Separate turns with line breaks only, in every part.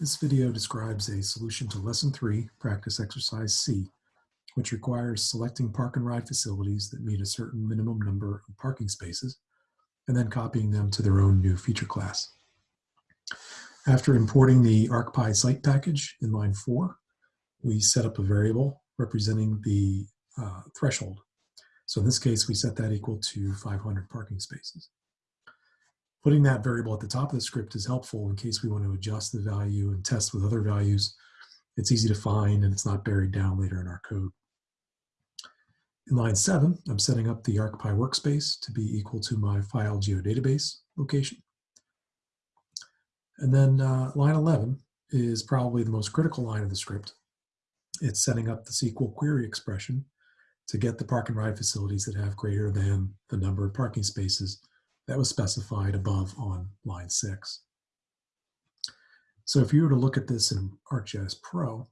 This video describes a solution to Lesson 3, Practice Exercise C, which requires selecting park and ride facilities that meet a certain minimum number of parking spaces, and then copying them to their own new feature class. After importing the ArcPy site package in line 4, we set up a variable representing the uh, threshold. So in this case, we set that equal to 500 parking spaces. Putting that variable at the top of the script is helpful in case we want to adjust the value and test with other values. It's easy to find and it's not buried down later in our code. In line 7, I'm setting up the ArcPy workspace to be equal to my file geodatabase location. And then uh, line 11 is probably the most critical line of the script. It's setting up the SQL query expression to get the park and ride facilities that have greater than the number of parking spaces that was specified above on line six. So if you were to look at this in ArcGIS Pro,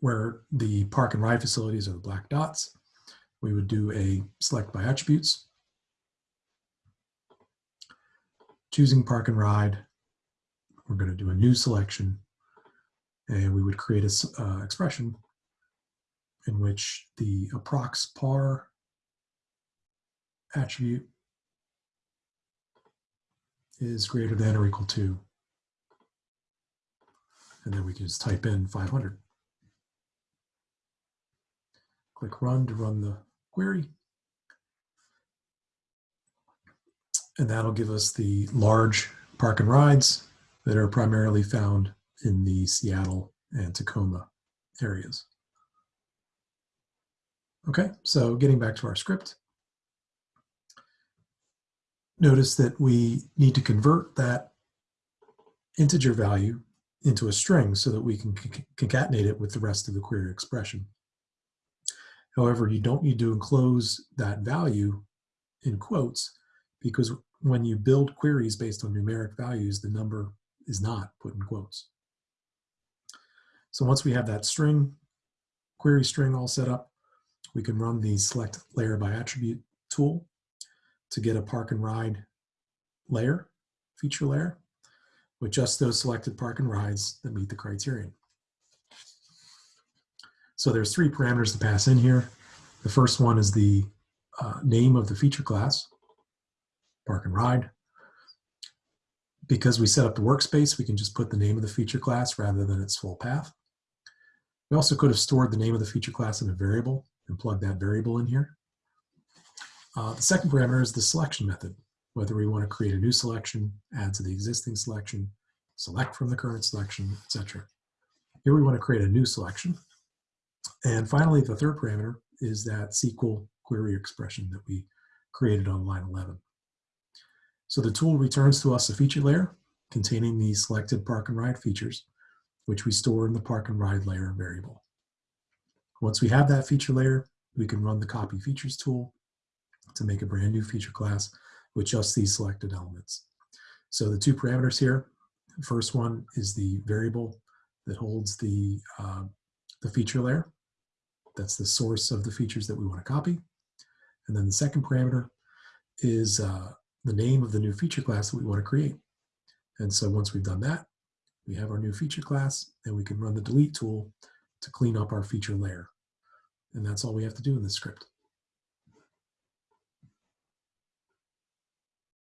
where the park and ride facilities are the black dots, we would do a select by attributes, choosing park and ride, we're going to do a new selection, and we would create a uh, expression in which the approx par attribute is greater than or equal to. And then we can just type in 500. Click run to run the query. And that'll give us the large park and rides that are primarily found in the Seattle and Tacoma areas. Okay, so getting back to our script. Notice that we need to convert that integer value into a string so that we can concatenate it with the rest of the query expression. However, you don't need to enclose that value in quotes because when you build queries based on numeric values, the number is not put in quotes. So once we have that string, query string all set up, we can run the select layer by attribute tool to get a park and ride layer, feature layer, with just those selected park and rides that meet the criterion. So there's three parameters to pass in here. The first one is the uh, name of the feature class, park and ride. Because we set up the workspace, we can just put the name of the feature class rather than its full path. We also could have stored the name of the feature class in a variable and plugged that variable in here. Uh, the second parameter is the selection method, whether we want to create a new selection, add to the existing selection, select from the current selection, etc. Here we want to create a new selection. And finally, the third parameter is that SQL query expression that we created on line 11. So the tool returns to us a feature layer containing the selected park and ride features, which we store in the park and ride layer variable. Once we have that feature layer, we can run the copy features tool to make a brand new feature class with just these selected elements. So the two parameters here, first one is the variable that holds the, uh, the feature layer. That's the source of the features that we want to copy. And then the second parameter is uh, the name of the new feature class that we want to create. And so once we've done that, we have our new feature class and we can run the delete tool to clean up our feature layer. And that's all we have to do in this script.